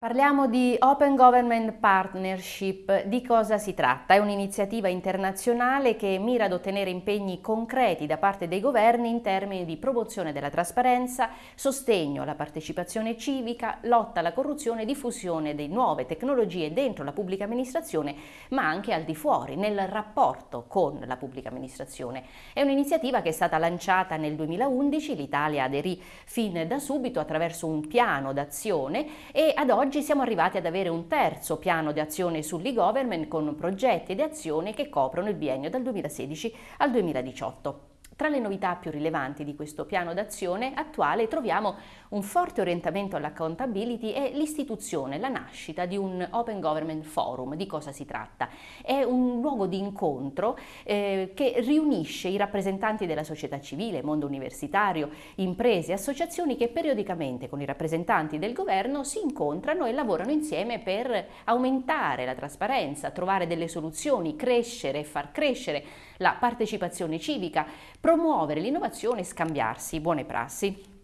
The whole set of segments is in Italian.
Parliamo di Open Government Partnership. Di cosa si tratta? È un'iniziativa internazionale che mira ad ottenere impegni concreti da parte dei governi in termini di promozione della trasparenza, sostegno alla partecipazione civica, lotta alla corruzione e diffusione di nuove tecnologie dentro la pubblica amministrazione, ma anche al di fuori, nel rapporto con la pubblica amministrazione. È un'iniziativa che è stata lanciata nel 2011, l'Italia aderì fin da subito attraverso un piano d'azione e ad oggi Oggi siamo arrivati ad avere un terzo piano di azione sull'e-government con progetti ed azioni che coprono il biennio dal 2016 al 2018. Tra le novità più rilevanti di questo piano d'azione attuale troviamo un forte orientamento all'accountability e l'istituzione, la nascita di un Open Government Forum. Di cosa si tratta? È un luogo di incontro eh, che riunisce i rappresentanti della società civile, mondo universitario, imprese, associazioni che periodicamente con i rappresentanti del governo si incontrano e lavorano insieme per aumentare la trasparenza, trovare delle soluzioni, crescere e far crescere la partecipazione civica, promuovere l'innovazione e scambiarsi buone prassi.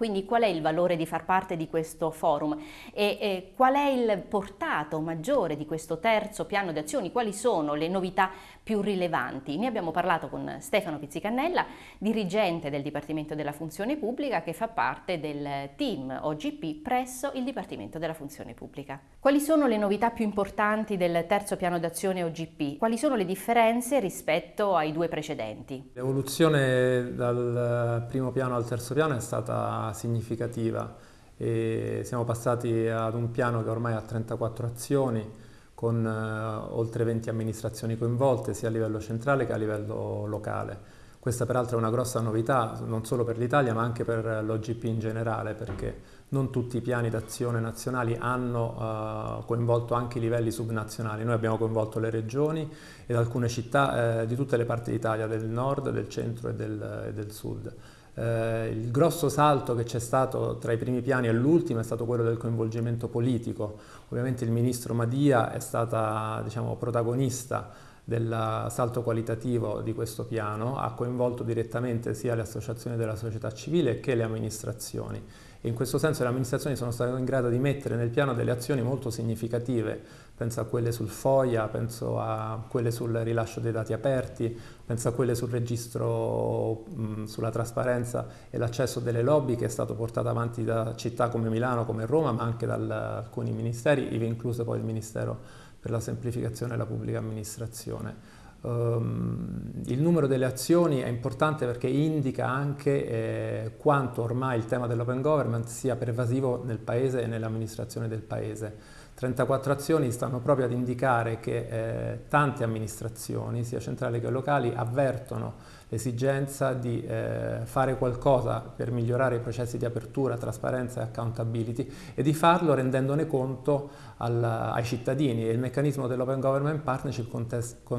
Quindi qual è il valore di far parte di questo forum e, e qual è il portato maggiore di questo terzo piano di azioni? Quali sono le novità più rilevanti? Ne abbiamo parlato con Stefano Pizzicannella, dirigente del Dipartimento della Funzione Pubblica che fa parte del team OGP presso il Dipartimento della Funzione Pubblica. Quali sono le novità più importanti del terzo piano d'azione OGP? Quali sono le differenze rispetto ai due precedenti? L'evoluzione dal primo piano al terzo piano è stata significativa e siamo passati ad un piano che ormai ha 34 azioni con eh, oltre 20 amministrazioni coinvolte sia a livello centrale che a livello locale. Questa peraltro è una grossa novità non solo per l'Italia ma anche per l'OGP in generale perché non tutti i piani d'azione nazionali hanno uh, coinvolto anche i livelli subnazionali. Noi abbiamo coinvolto le regioni ed alcune città eh, di tutte le parti d'Italia, del nord, del centro e del, e del sud. Eh, il grosso salto che c'è stato tra i primi piani e l'ultimo è stato quello del coinvolgimento politico. Ovviamente il ministro Madia è stata diciamo, protagonista del salto qualitativo di questo piano, ha coinvolto direttamente sia le associazioni della società civile che le amministrazioni e in questo senso le amministrazioni sono state in grado di mettere nel piano delle azioni molto significative, penso a quelle sul FOIA, penso a quelle sul rilascio dei dati aperti, penso a quelle sul registro sulla trasparenza e l'accesso delle lobby che è stato portato avanti da città come Milano, come Roma, ma anche da alcuni ministeri, ivi incluso poi il Ministero per la semplificazione della pubblica amministrazione. Um, il numero delle azioni è importante perché indica anche eh, quanto ormai il tema dell'open government sia pervasivo nel Paese e nell'amministrazione del Paese. 34 azioni stanno proprio ad indicare che eh, tante amministrazioni, sia centrali che locali, avvertono l'esigenza di eh, fare qualcosa per migliorare i processi di apertura, trasparenza e accountability e di farlo rendendone conto al, ai cittadini e il meccanismo dell'Open Government Partnership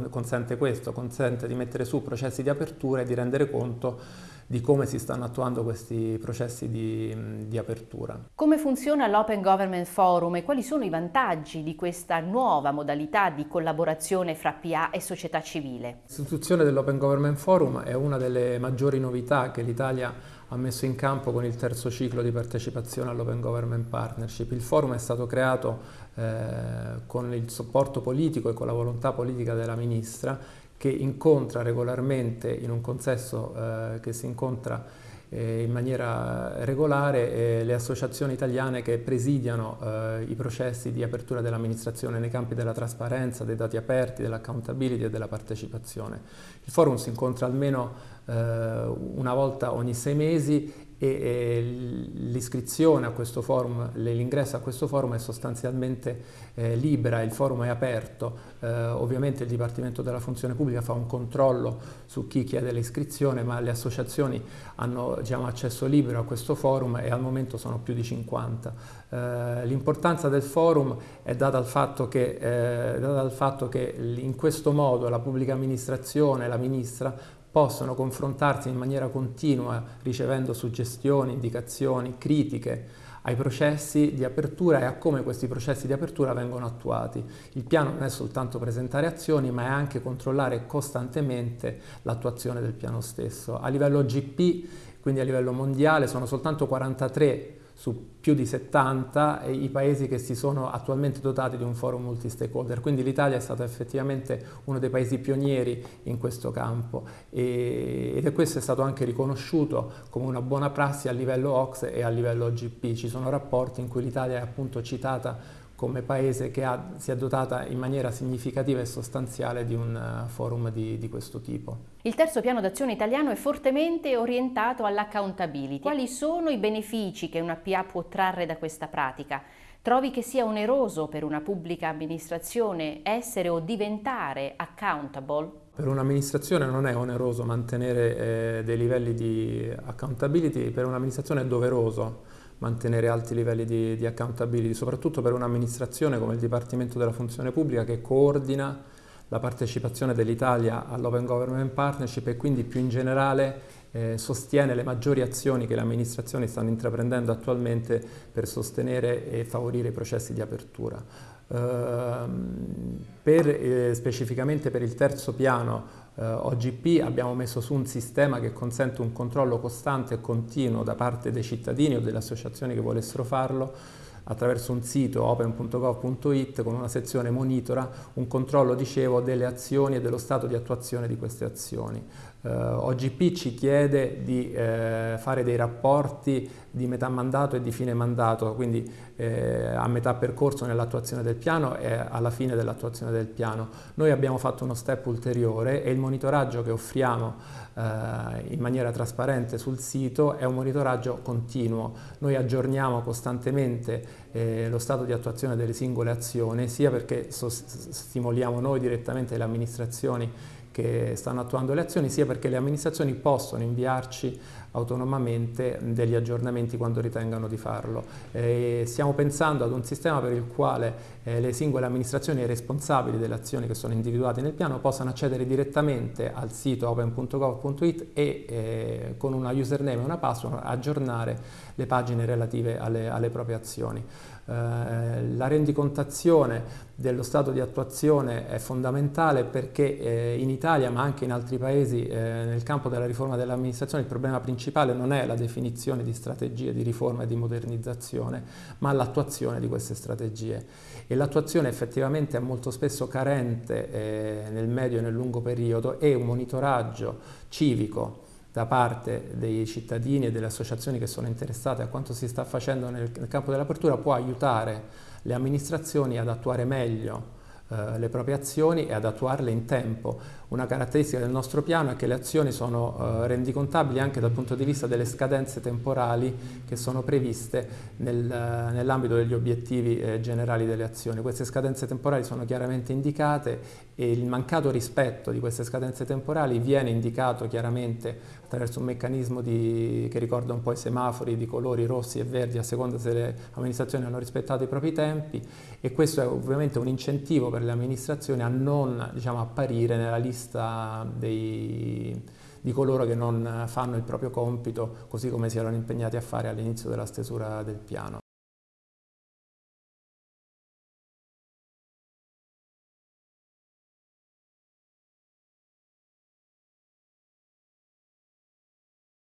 consente questo, consente di mettere su processi di apertura e di rendere conto di come si stanno attuando questi processi di, di apertura. Come funziona l'Open Government Forum e quali sono i vantaggi di questa nuova modalità di collaborazione fra PA e società civile? L'istituzione dell'Open Government Forum è una delle maggiori novità che l'Italia ha messo in campo con il terzo ciclo di partecipazione all'Open Government Partnership. Il forum è stato creato eh, con il supporto politico e con la volontà politica della Ministra che incontra regolarmente in un consesso eh, che si incontra eh, in maniera regolare eh, le associazioni italiane che presidiano eh, i processi di apertura dell'amministrazione nei campi della trasparenza, dei dati aperti, dell'accountability e della partecipazione. Il forum si incontra almeno eh, una volta ogni sei mesi e l'iscrizione a questo forum, l'ingresso a questo forum è sostanzialmente eh, libera, il forum è aperto, eh, ovviamente il Dipartimento della Funzione Pubblica fa un controllo su chi chiede l'iscrizione, ma le associazioni hanno diciamo, accesso libero a questo forum e al momento sono più di 50. Eh, l'importanza del forum è data dal fatto che, eh, data dal fatto che in questo modo la pubblica amministrazione, la ministra, possono confrontarsi in maniera continua ricevendo suggestioni, indicazioni, critiche ai processi di apertura e a come questi processi di apertura vengono attuati. Il piano non è soltanto presentare azioni ma è anche controllare costantemente l'attuazione del piano stesso. A livello GP, quindi a livello mondiale, sono soltanto 43 su più di 70 i paesi che si sono attualmente dotati di un forum multi-stakeholder, quindi l'Italia è stata effettivamente uno dei paesi pionieri in questo campo e, ed è questo è stato anche riconosciuto come una buona prassi a livello OXE e a livello OGP. Ci sono rapporti in cui l'Italia è appunto citata come paese che ha, si è dotata in maniera significativa e sostanziale di un uh, forum di, di, questo tipo. Il terzo piano d'azione italiano è fortemente orientato all'accountability. Quali sono i benefici che una PA può trarre da questa pratica? Trovi che sia oneroso per una pubblica amministrazione essere o diventare accountable? Per un'amministrazione non è oneroso mantenere eh, dei livelli di accountability, per un'amministrazione è doveroso mantenere alti livelli di, di accountability, soprattutto per un'amministrazione come il Dipartimento della Funzione Pubblica che coordina la partecipazione dell'Italia all'Open Government Partnership e quindi più in generale eh, sostiene le maggiori azioni che le amministrazioni stanno intraprendendo attualmente per sostenere e favorire i processi di apertura. Uh, per, eh, specificamente per il terzo piano eh, OGP abbiamo messo su un sistema che consente un controllo costante e continuo da parte dei cittadini o delle associazioni che volessero farlo attraverso un sito open.gov.it con una sezione monitora un controllo, dicevo, delle azioni e dello stato di attuazione di queste azioni. Uh, eh, OGP ci chiede di uh, fare dei rapporti di metà mandato e di fine mandato, quindi uh, a metà percorso nell'attuazione del piano e alla fine dell'attuazione del piano. Noi abbiamo fatto uno step ulteriore e il monitoraggio che offriamo in maniera trasparente sul sito è un monitoraggio continuo. Noi aggiorniamo costantemente lo stato di attuazione delle singole azioni, sia perché stimoliamo noi direttamente le amministrazioni che stanno attuando le azioni, sia perché le amministrazioni possono inviarci autonomamente degli aggiornamenti quando ritengano di farlo. Eh, stiamo pensando ad un sistema per il quale eh, le singole amministrazioni e responsabili delle azioni che sono individuate nel piano possano accedere direttamente al sito open.gov.it e eh, con una username e una password aggiornare le pagine relative alle, alle proprie azioni. La rendicontazione dello stato di attuazione è fondamentale perché in Italia ma anche in altri paesi nel campo della riforma dell'amministrazione il problema principale non è la definizione di strategie di riforma e di modernizzazione ma l'attuazione di queste strategie. E l'attuazione effettivamente è molto spesso carente eh, nel medio e nel lungo periodo e un monitoraggio civico da parte dei cittadini e delle associazioni che sono interessate a quanto si sta facendo nel, nel campo dell'apertura può aiutare le amministrazioni ad attuare meglio eh, le proprie azioni e ad attuarle in tempo. Una caratteristica del nostro piano è che le azioni sono eh, rendicontabili anche dal punto di vista delle scadenze temporali che sono previste nel, eh, nell'ambito degli obiettivi eh, generali delle azioni. Queste scadenze temporali sono chiaramente indicate e il mancato rispetto di queste scadenze temporali viene indicato chiaramente attraverso un meccanismo di, che ricorda un po' i semafori di colori rossi e verdi a seconda se le amministrazioni hanno rispettato i propri tempi e questo è ovviamente un incentivo per le amministrazioni a non diciamo, apparire nella lista dei, di coloro che non fanno il proprio compito così come si erano impegnati a fare all'inizio della stesura del piano.